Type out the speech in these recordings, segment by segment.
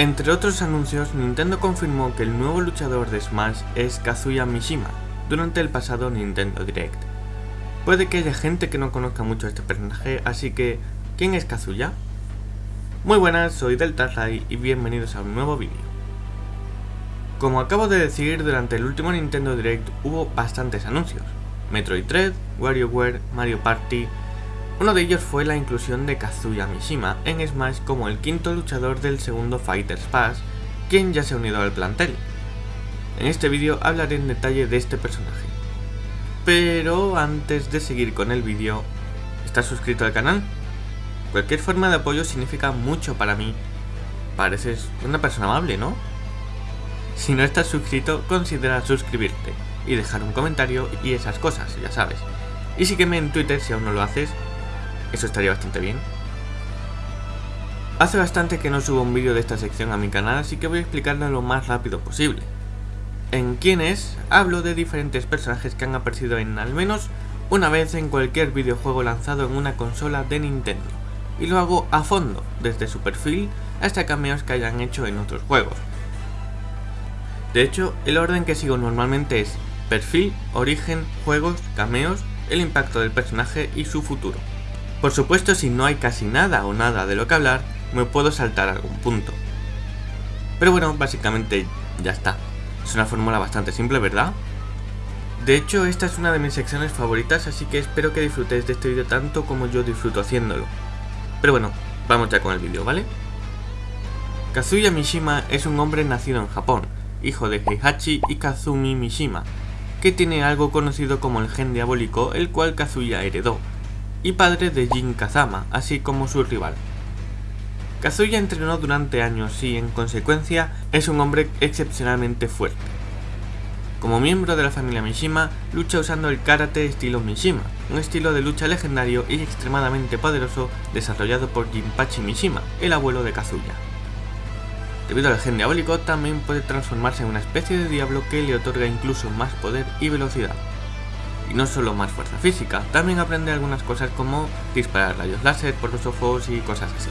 Entre otros anuncios, Nintendo confirmó que el nuevo luchador de Smash es Kazuya Mishima, durante el pasado Nintendo Direct. Puede que haya gente que no conozca mucho a este personaje, así que, ¿quién es Kazuya? Muy buenas, soy DeltaRay y bienvenidos a un nuevo vídeo. Como acabo de decir, durante el último Nintendo Direct hubo bastantes anuncios. Metroid Dread, WarioWare, Mario Party, uno de ellos fue la inclusión de Kazuya Mishima en Smash como el quinto luchador del segundo Fighters Pass, quien ya se ha unido al plantel. En este vídeo hablaré en detalle de este personaje. Pero antes de seguir con el vídeo, ¿estás suscrito al canal? Cualquier forma de apoyo significa mucho para mí. Pareces una persona amable, ¿no? Si no estás suscrito, considera suscribirte y dejar un comentario y esas cosas, ya sabes. Y sígueme en Twitter si aún no lo haces eso estaría bastante bien. Hace bastante que no subo un vídeo de esta sección a mi canal, así que voy a explicarlo lo más rápido posible. En Quienes hablo de diferentes personajes que han aparecido en al menos una vez en cualquier videojuego lanzado en una consola de Nintendo, y lo hago a fondo, desde su perfil hasta cameos que hayan hecho en otros juegos. De hecho, el orden que sigo normalmente es perfil, origen, juegos, cameos, el impacto del personaje y su futuro. Por supuesto si no hay casi nada o nada de lo que hablar, me puedo saltar algún punto. Pero bueno, básicamente ya está. Es una fórmula bastante simple, ¿verdad? De hecho, esta es una de mis secciones favoritas, así que espero que disfrutéis de este vídeo tanto como yo disfruto haciéndolo. Pero bueno, vamos ya con el vídeo, ¿vale? Kazuya Mishima es un hombre nacido en Japón, hijo de Heihachi y Kazumi Mishima, que tiene algo conocido como el gen diabólico, el cual Kazuya heredó, y padre de Jin Kazama, así como su rival. Kazuya entrenó durante años y, en consecuencia, es un hombre excepcionalmente fuerte. Como miembro de la familia Mishima, lucha usando el karate estilo Mishima, un estilo de lucha legendario y extremadamente poderoso desarrollado por Jinpachi Mishima, el abuelo de Kazuya. Debido al gen diabólico, también puede transformarse en una especie de diablo que le otorga incluso más poder y velocidad. Y no solo más fuerza física, también aprende algunas cosas como disparar rayos láser por los ojos y cosas así.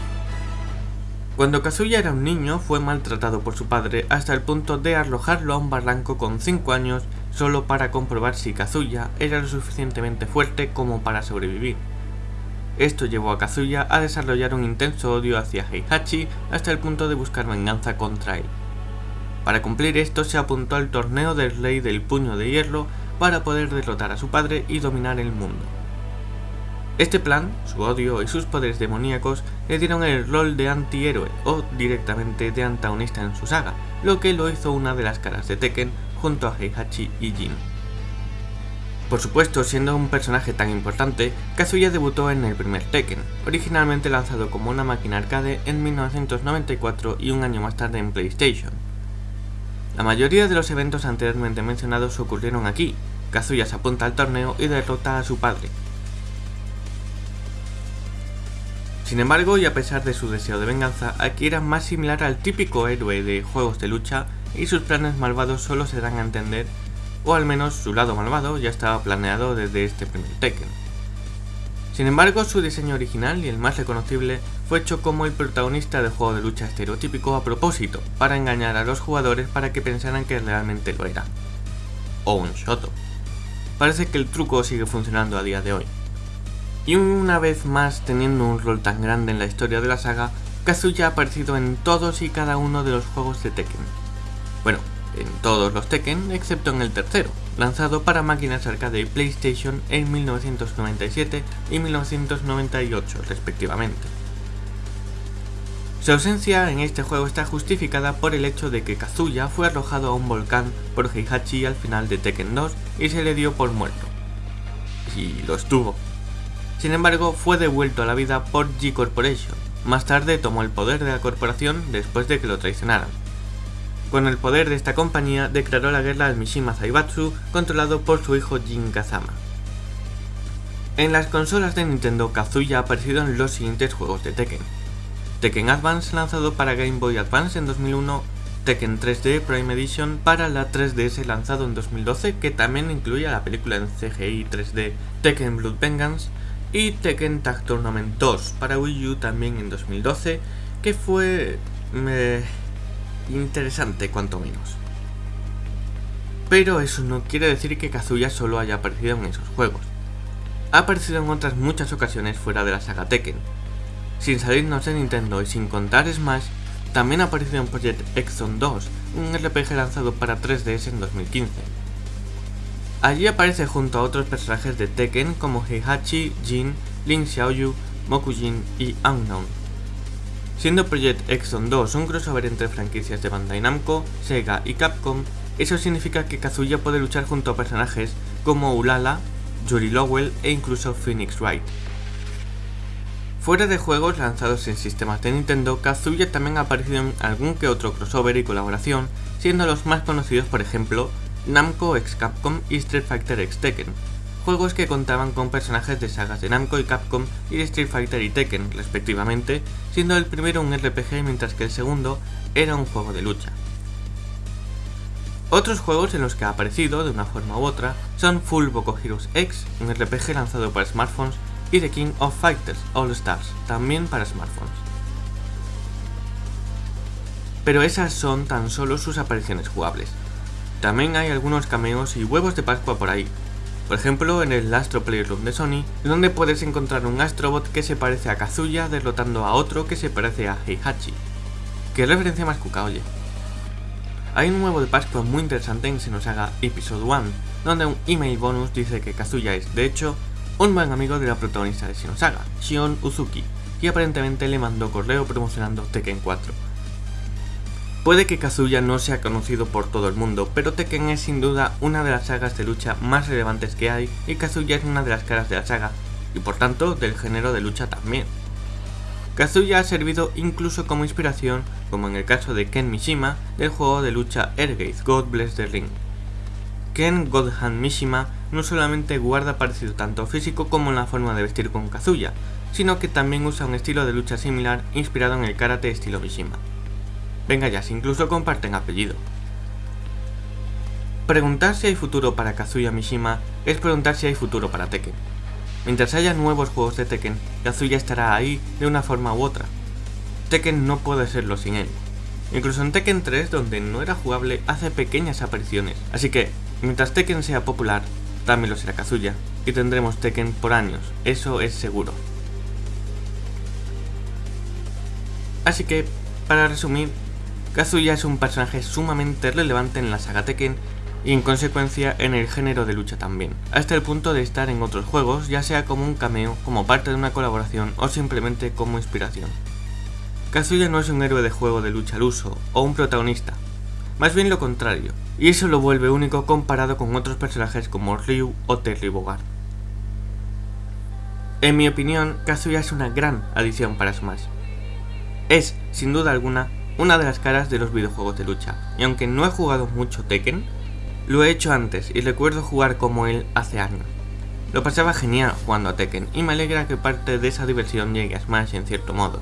Cuando Kazuya era un niño fue maltratado por su padre hasta el punto de arrojarlo a un barranco con 5 años solo para comprobar si Kazuya era lo suficientemente fuerte como para sobrevivir. Esto llevó a Kazuya a desarrollar un intenso odio hacia Heihachi hasta el punto de buscar venganza contra él. Para cumplir esto se apuntó al torneo del rey del puño de hierro para poder derrotar a su padre y dominar el mundo. Este plan, su odio y sus poderes demoníacos le dieron el rol de antihéroe o directamente de antagonista en su saga, lo que lo hizo una de las caras de Tekken junto a Heihachi y Jin. Por supuesto, siendo un personaje tan importante, Kazuya debutó en el primer Tekken, originalmente lanzado como una máquina arcade en 1994 y un año más tarde en PlayStation. La mayoría de los eventos anteriormente mencionados ocurrieron aquí. Kazuya se apunta al torneo y derrota a su padre. Sin embargo, y a pesar de su deseo de venganza, aquí era más similar al típico héroe de juegos de lucha y sus planes malvados solo se dan a entender, o al menos su lado malvado ya estaba planeado desde este primer Tekken. Sin embargo, su diseño original y el más reconocible fue hecho como el protagonista de juego de lucha estereotípico a propósito, para engañar a los jugadores para que pensaran que realmente lo era. O un Shoto. Parece que el truco sigue funcionando a día de hoy. Y una vez más teniendo un rol tan grande en la historia de la saga, Kazuya ha aparecido en todos y cada uno de los juegos de Tekken. Bueno, en todos los Tekken excepto en el tercero, lanzado para máquinas arcade y PlayStation en 1997 y 1998 respectivamente. Su ausencia en este juego está justificada por el hecho de que Kazuya fue arrojado a un volcán por Heihachi al final de Tekken 2 y se le dio por muerto. Y lo estuvo. Sin embargo, fue devuelto a la vida por G Corporation. Más tarde tomó el poder de la corporación después de que lo traicionaran. Con el poder de esta compañía declaró la guerra al Mishima Zaibatsu, controlado por su hijo Jin Kazama. En las consolas de Nintendo, Kazuya ha aparecido en los siguientes juegos de Tekken. Tekken Advance lanzado para Game Boy Advance en 2001, Tekken 3D Prime Edition para la 3DS lanzado en 2012 que también incluía la película en CGI 3D Tekken Blood Vengeance y Tekken Tag Tournament 2 para Wii U también en 2012 que fue... interesante cuanto menos. Pero eso no quiere decir que Kazuya solo haya aparecido en esos juegos. Ha aparecido en otras muchas ocasiones fuera de la saga Tekken. Sin salirnos de Nintendo y sin contar Smash, también ha aparecido en Project Exxon 2, un RPG lanzado para 3DS en 2015. Allí aparece junto a otros personajes de Tekken como Heihachi, Jin, Lin Xiaoyu, Mokujin y Unknown. Siendo Project Exxon 2 un crossover entre franquicias de Bandai Namco, Sega y Capcom, eso significa que Kazuya puede luchar junto a personajes como Ulala, Yuri Lowell e incluso Phoenix Wright. Fuera de juegos lanzados en sistemas de Nintendo, Kazuya también ha aparecido en algún que otro crossover y colaboración, siendo los más conocidos por ejemplo Namco x Capcom y Street Fighter x Tekken, juegos que contaban con personajes de sagas de Namco y Capcom y Street Fighter y Tekken, respectivamente, siendo el primero un RPG mientras que el segundo era un juego de lucha. Otros juegos en los que ha aparecido, de una forma u otra, son Full Boco Heroes X, un RPG lanzado para smartphones, y The King of Fighters All Stars, también para smartphones. Pero esas son tan solo sus apariciones jugables. También hay algunos cameos y huevos de Pascua por ahí. Por ejemplo, en el Astro Playroom de Sony, donde puedes encontrar un Astrobot que se parece a Kazuya derrotando a otro que se parece a Heihachi. Qué referencia más cuca, oye. Hay un huevo de Pascua muy interesante en Xenosaga Episode 1, donde un email bonus dice que Kazuya es, de hecho, un buen amigo de la protagonista de Xenosaga, Shion Uzuki, y aparentemente le mandó correo promocionando Tekken 4. Puede que Kazuya no sea conocido por todo el mundo, pero Tekken es sin duda una de las sagas de lucha más relevantes que hay y Kazuya es una de las caras de la saga, y por tanto del género de lucha también. Kazuya ha servido incluso como inspiración, como en el caso de Ken Mishima, del juego de lucha Airgate God Bless the Ring. Ken Godhand Mishima no solamente guarda parecido tanto físico como en la forma de vestir con Kazuya, sino que también usa un estilo de lucha similar inspirado en el karate estilo Mishima. Venga ya, si incluso comparten apellido. Preguntar si hay futuro para Kazuya Mishima es preguntar si hay futuro para Tekken. Mientras haya nuevos juegos de Tekken, Kazuya estará ahí de una forma u otra. Tekken no puede serlo sin él. Incluso en Tekken 3, donde no era jugable, hace pequeñas apariciones. Así que, mientras Tekken sea popular, también lo será Kazuya, y tendremos Tekken por años, eso es seguro. Así que, para resumir, Kazuya es un personaje sumamente relevante en la saga Tekken y en consecuencia en el género de lucha también, hasta el punto de estar en otros juegos, ya sea como un cameo, como parte de una colaboración o simplemente como inspiración. Kazuya no es un héroe de juego de lucha al uso o un protagonista, más bien lo contrario, y eso lo vuelve único comparado con otros personajes como Ryu o Terry Bogard. En mi opinión, Kazuya es una gran adición para Smash. Es, sin duda alguna, una de las caras de los videojuegos de lucha, y aunque no he jugado mucho Tekken, lo he hecho antes y recuerdo jugar como él hace años. Lo pasaba genial jugando a Tekken y me alegra que parte de esa diversión llegue a Smash en cierto modo.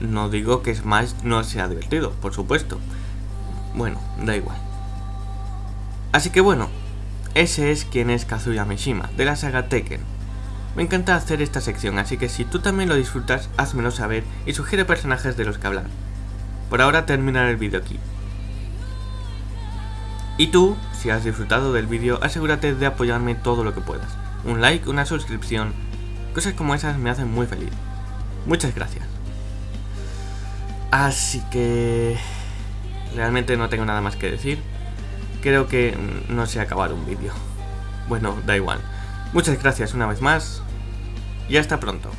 No digo que Smash no sea divertido, por supuesto, bueno, da igual. Así que bueno, ese es quien es Kazuya Mishima, de la saga Tekken. Me encanta hacer esta sección, así que si tú también lo disfrutas, házmelo saber y sugiere personajes de los que hablar. Por ahora terminar el vídeo aquí. Y tú, si has disfrutado del vídeo, asegúrate de apoyarme todo lo que puedas. Un like, una suscripción, cosas como esas me hacen muy feliz. Muchas gracias. Así que... Realmente no tengo nada más que decir. Creo que no se ha acabado un vídeo. Bueno, da igual. Muchas gracias una vez más y hasta pronto.